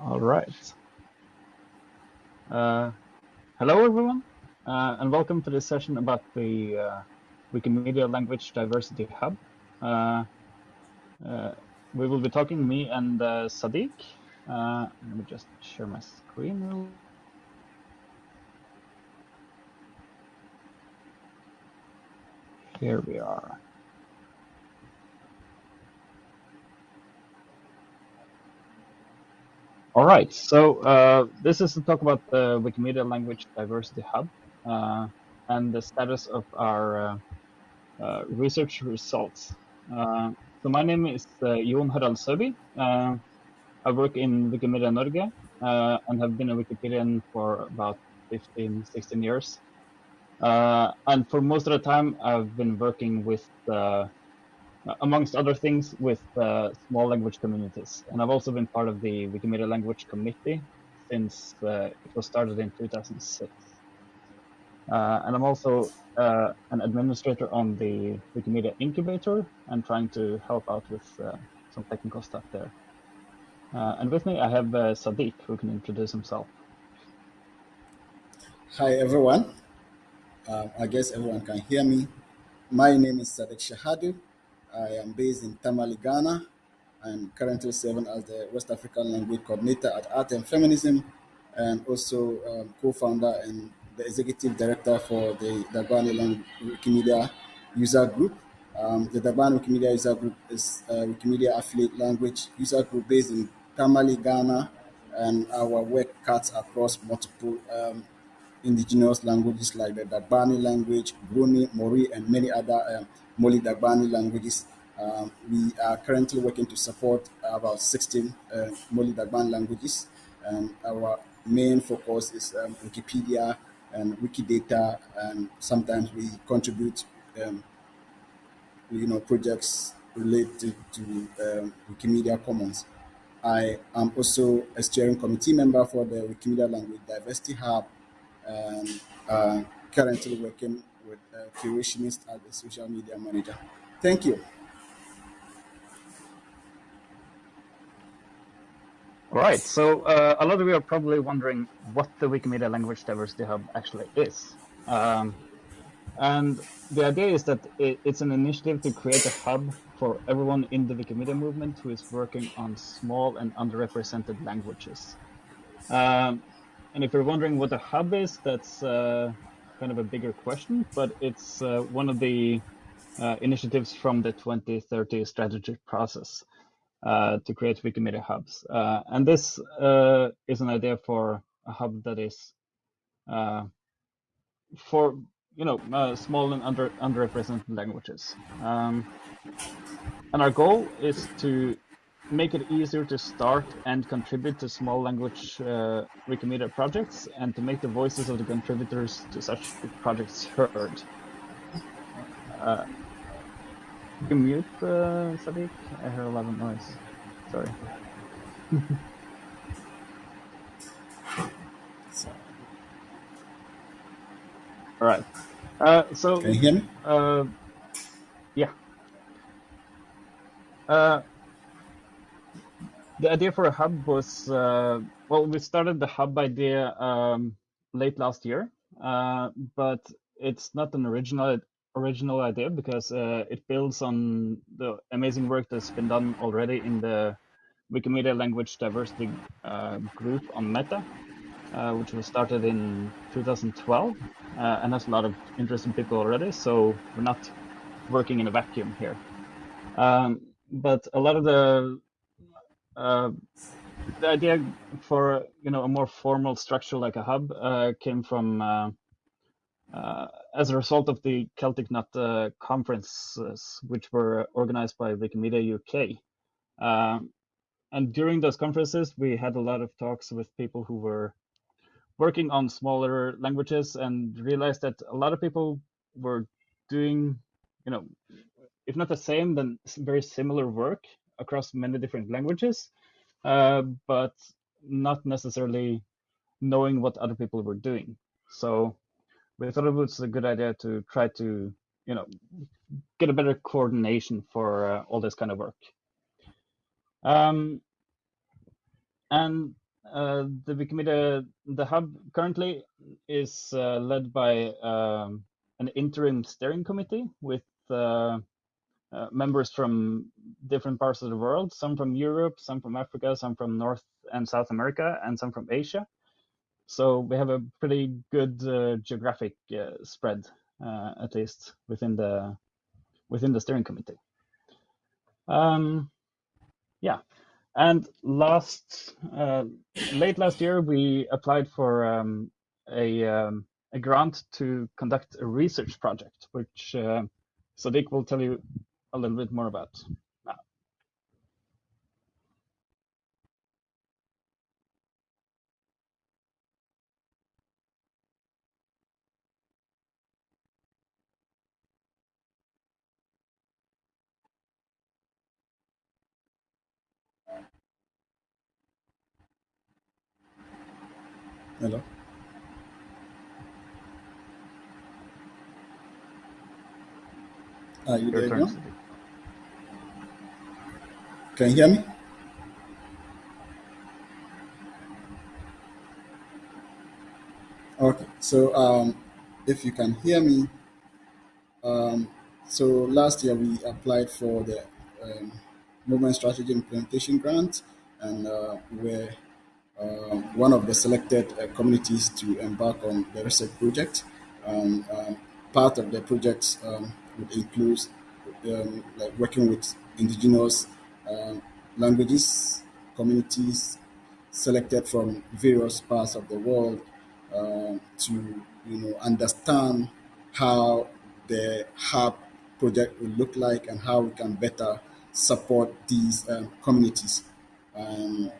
All right. Uh, hello, everyone, uh, and welcome to this session about the uh, Wikimedia Language Diversity Hub. Uh, uh, we will be talking, me and uh, Sadiq. let me just share my screen Here we are. All right, so uh, this is to talk about the Wikimedia Language Diversity Hub uh, and the status of our uh, uh research results. Uh, so my name is uh, Jon Harald. I work in Wikimedia Norge and have been a Wikipedian for about 15, 16 years. and for most of the time, I've been working with amongst other things, with uh, small language communities. And I've also been part of the Wikimedia Language Committee since uh, it was started in 2006. Uh, and I'm also uh, an administrator on the Wikimedia Incubator and trying to help out with uh, some technical stuff there. and with me, I have Sadiq, who can introduce himself. Hi, everyone. I guess everyone can hear me. My name is Sadiq Shahadu. I am based in Tamale, Ghana. I'm currently serving as the West African Language Coordinator at Art and Feminism, and also um, co-founder and the executive director for the Dagbani Wikimedia User Group. Um, the Dagbani Wikimedia User Group is a Wikimedia affiliate language user group based in Tamale, Ghana, and our work cuts across multiple um, indigenous languages like the Dagbani language, Bruni, Mori, and many other um, Mole Dagbani languages. Um, we are currently working to support about 16 uh, Mole Dagbani languages. And our main focus is um, Wikipedia and Wikidata, and sometimes we contribute, um, you know, projects related to um, Wikimedia Commons. I am also a steering committee member for the Wikimedia Language Diversity Hub, and uh, currently working with a curationist as a social media manager. Thank you. All right, so uh, a lot of you are probably wondering what the Wikimedia Language Diversity Hub actually is. Um, and the idea is that it, it's an initiative to create a hub for everyone in the Wikimedia movement who is working on small and underrepresented languages. Um, and if you're wondering what a hub is, that's uh, kind of a bigger question, but it's uh, one of the uh, initiatives from the 2030 strategy process uh, to create Wikimedia hubs. Uh, and this uh, is an idea for a hub that is for you know small and under underrepresented languages. Um, and our goal is to make it easier to start and contribute to small language uh, Wikimedia projects and to make the voices of the contributors to such projects heard. Uh, you can mute, uh, Sadiq? I hear a lot of noise. Sorry. All right. Uh, so. Can you hear me? Uh, yeah. The idea for a hub was uh, well, we started the hub idea um, late last year, uh, but it's not an original original idea because uh, it builds on the amazing work that's been done already in the Wikimedia Language Diversity uh, group on Meta, uh, which was started in 2012 uh, and has a lot of interesting people already. So we're not working in a vacuum here. Um, but a lot of the uh, the idea for you know a more formal structure like a hub uh, came from uh, uh as a result of the Celtic Knot uh, conferences, which were organized by Wikimedia UK. And during those conferences, we had a lot of talks with people who were working on smaller languages and realized that a lot of people were doing, you know, if not the same, then very similar work across many different languages, uh, but not necessarily knowing what other people were doing. So we thought it was a good idea to try to, you know, get a better coordination for uh, all this kind of work. Um, and uh, the Wikimedia, the hub currently is uh, led by um, an interim steering committee with uh, members from different parts of the world, some from Europe, some from Africa, some from North and South America, and some from Asia. So we have a pretty good uh, geographic uh, spread, uh, at least within the within the steering committee. Um, yeah, and last uh, late last year we applied for um, a um, a grant to conduct a research project, which Sadiq will tell you a little bit more about now. Hello. Are uh, you Your there, turn, Jon? Sadiq. Can you hear me? Okay. So, um, if you can hear me, um, so last year we applied for the um, movement strategy implementation grant, and uh, we're um, one of the selected uh, communities to embark on the research project. Um, um, part of the project um, would include um, like working with indigenous um, languages, communities selected from various parts of the world um, to you know understand how the hub project will look like and how we can better support these um, communities. Um,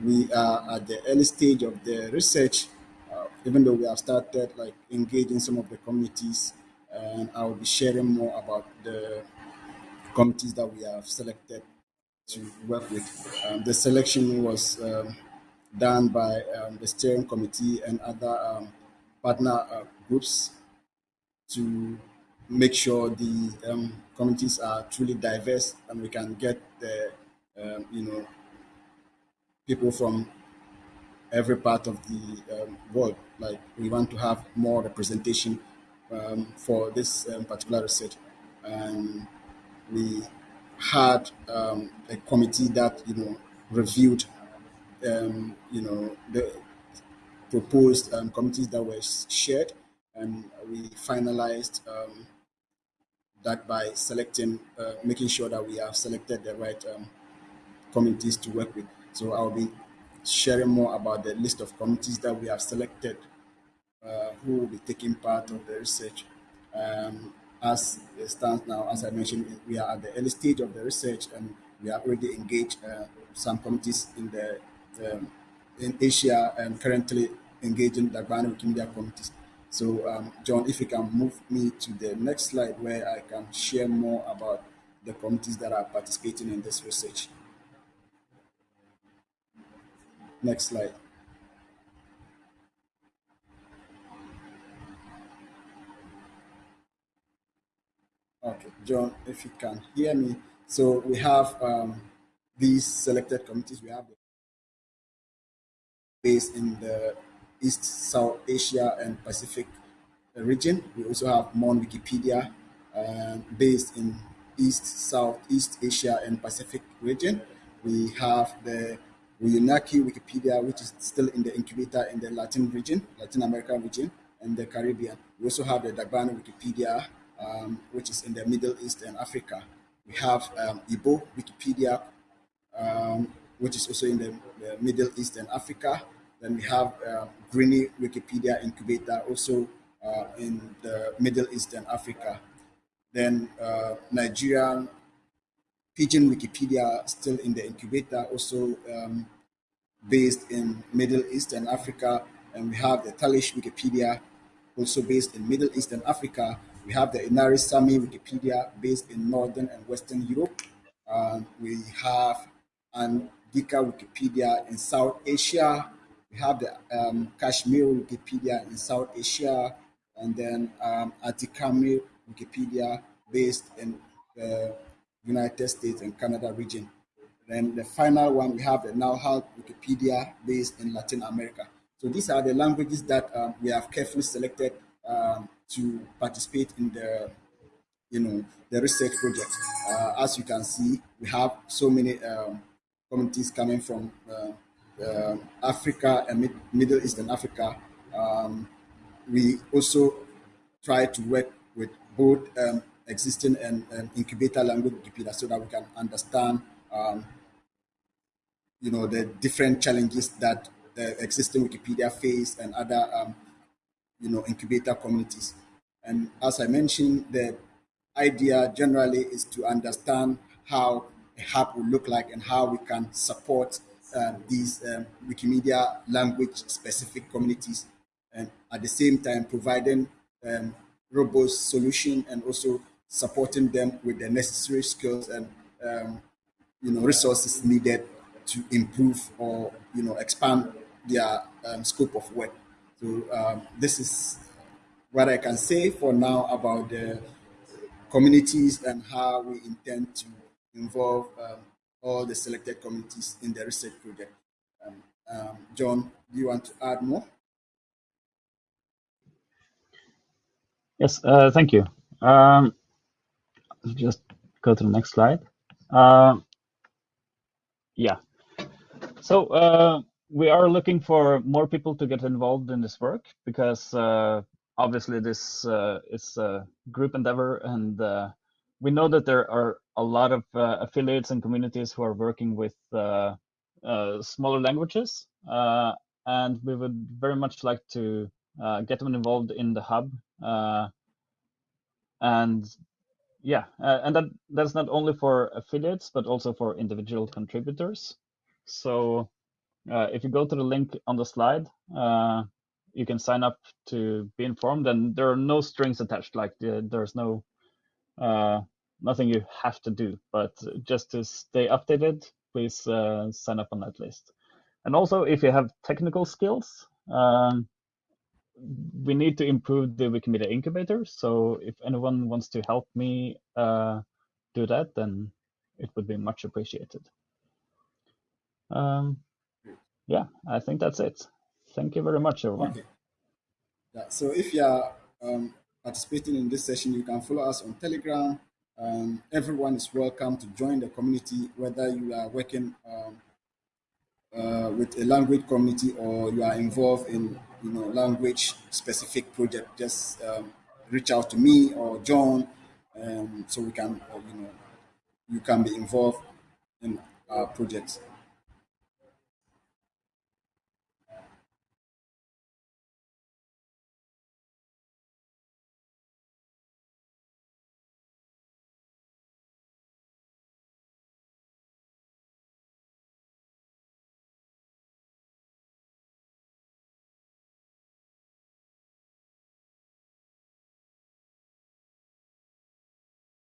we are at the early stage of the research, uh, even though we have started like engaging some of the communities, and I will be sharing more about the committees that we have selected to work with. Um, the selection was um, done by um, the steering committee and other um, partner uh, groups to make sure the um, communities are truly diverse and we can get the um, you know people from every part of the world. Like we want to have more representation for this particular research, and we had um, a committee that you know reviewed um, you know the proposed um, committees that were shared, and we finalized um, that by selecting, uh, making sure that we have selected the right um, committees to work with. So I'll be sharing more about the list of committees that we have selected uh, who will be taking part of the research. Um, as it stands now, as I mentioned, we are at the early stage of the research and we have already engaged uh, some committees in the um, in Asia and currently engaging the Ghana Wikimedia committees. So, um, Jon, if you can move me to the next slide where I can share more about the committees that are participating in this research. Next slide. Okay, Jon, if you can hear me. So we have um, these selected committees. We have based in the East, South Asia, and Pacific region. We also have Mon Wikipedia, uh, based in East, South, East Asia, and Pacific region. We have the Wayuunaiki Wikipedia, which is still in the incubator in the Latin region, Latin American region, and the Caribbean. We also have the Dagbani Wikipedia, um, which is in the Middle East and Africa. We have um, Igbo Wikipedia, um, which is also in the, the, Middle East and Africa. Then we have uh, Gurene Wikipedia Incubator, also uh, in the Middle East and Africa. Then uh, Nigerian Pidgin Wikipedia, still in the incubator, also um, based in Middle East and Africa. And we have the Talysh Wikipedia, also based in Middle East and Africa. We have the Inari Sami Wikipedia, based in Northern and Western Europe. Um, we have Andika Wikipedia in South Asia. We have the um, Kashmir Wikipedia in South Asia, and then um, Atikamekw Wikipedia, based in the United States and Canada region. Then the final one, we have the Now Wikipedia based in Latin America. So these are the languages that um, we have carefully selected um, to participate in the, you know, the research project. Uh, as you can see, we have so many um, communities coming from uh, uh, Africa and Mid- Middle Eastern Africa. Um, we also try to work with both um, existing and, and, incubator language Wikipedia so that we can understand, um, you know, the different challenges that the existing Wikipedia face and other, um, you know, incubator communities. And as I mentioned, the idea generally is to understand how a hub will look like and how we can support um, these um, Wikimedia language specific communities and at the same time providing um, robust solution and also supporting them with the necessary skills and um, you know resources needed to improve or you know expand their um, scope of work. So um, this is what I can say for now about the communities and how we intend to involve um, all the selected communities in the research project. Um, um, Jon, do you want to add more? Yes, uh, thank you. Um, just go to the next slide. Uh, yeah. So uh, we are looking for more people to get involved in this work because uh, obviously this uh, is a group endeavor and uh, we know that there are a lot of uh, affiliates and communities who are working with smaller languages and we would very much like to get them involved in the hub and yeah, uh, and that that's not only for affiliates but also for individual contributors. So uh, if you go to the link on the slide, uh, you can sign up to be informed, and there are no strings attached. Like the, there's no uh, nothing you have to do, but just to stay updated, please uh, sign up on that list. And also, if you have technical skills, um, we need to improve the Wikimedia incubator. So if anyone wants to help me uh, do that, then it would be much appreciated. Um, yeah, I think that's it. Thank you very much, everyone. Okay. Yeah, so if you are um, participating in this session, you can follow us on Telegram. Um, everyone is welcome to join the community, whether you are working um, uh, with a language community or you are involved in you know language specific project. Just um, reach out to me or Jon, um, so we can uh, you know you can be involved in our projects.